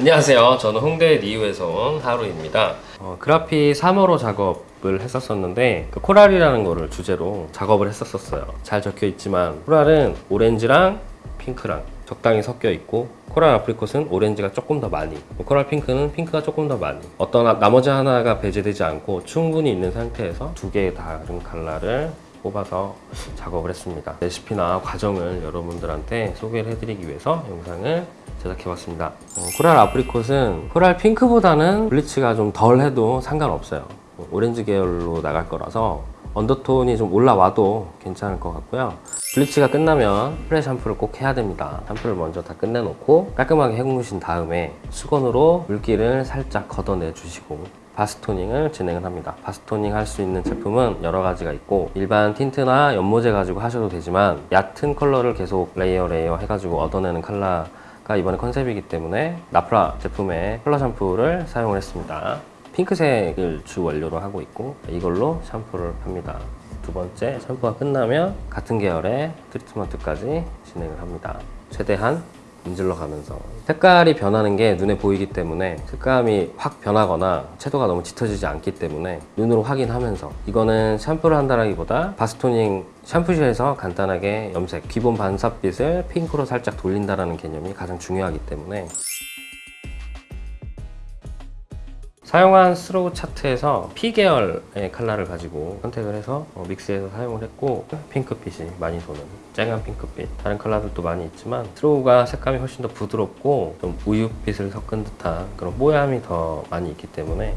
안녕하세요. 저는 홍대 리우에서 온 하루입니다. 어, 그래픽 3호로 작업을 했었었는데 그 coral이라는 거를 주제로 작업을 했었었어요. 잘 적혀 있지만 coral은 오렌지랑 핑크랑 적당히 섞여 있고 coral apricot은 오렌지가 조금 더 많이 coral pink는 핑크가 조금 더 많이 어떤 하- 나머지 하나가 배제되지 않고 충분히 있는 상태에서 두 개의 다른 컬러를 뽑아서 작업을 했습니다 레시피나 과정을 여러분들한테 소개를 해드리기 위해서 영상을 제작해봤습니다. 어, coral apricot은 coral pink보다는 bleach가 좀 덜 해도 상관없어요. 어, 오렌지 계열로 나갈 거라서 undertone이 좀 올라와도 괜찮을 것 같고요. bleach가 끝나면 pre 샴푸를 꼭 해야 됩니다. 샴푸를 먼저 다 끝내놓고 깔끔하게 헹구신 다음에 수건으로 물기를 살짝 걷어내 주시고 바스 toning을 진행을 합니다. 바스 toning 할 수 있는 제품은 여러 가지가 있고 일반 틴트나 염모제 가지고 하셔도 되지만 얕은 컬러를 계속 layer layer 해가지고 얻어내는 컬러 가 이번에 컨셉이기 때문에 나프라 제품의 컬러 샴푸를 사용을 했습니다. 핑크색을 주 원료로 하고 있고 이걸로 샴푸를 합니다. 두 번째 샴푸가 끝나면 같은 계열의 트리트먼트까지 진행을 합니다. 최대한 문질러 가면서. 색깔이 변하는 게 눈에 보이기 때문에 색감이 확 변하거나 채도가 너무 짙어지지 않기 때문에 눈으로 확인하면서. 이거는 샴푸를 한다라기보다 바스토닝 샴푸실에서 간단하게 염색 기본 반사빛을 핑크로 살짝 돌린다라는 개념이 가장 중요하기 때문에 사용한 스로우 차트에서 P 계열의 컬러를 가지고 선택을 해서 어, mix해서 사용을 했고 핑크빛이 많이 도는 쨍한 핑크빛. 다른 컬러들도 많이 있지만 스로우가 색감이 훨씬 더 부드럽고 좀 우유빛을 섞은 듯한 그런 뽀얌이 더 많이 있기 때문에